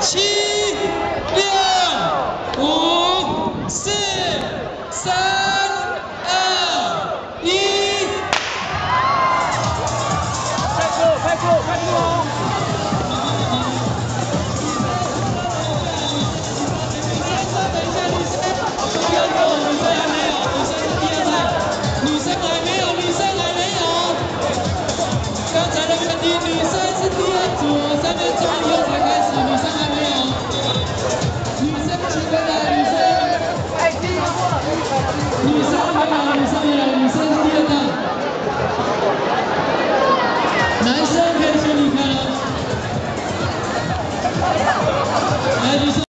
七六五四三 Nós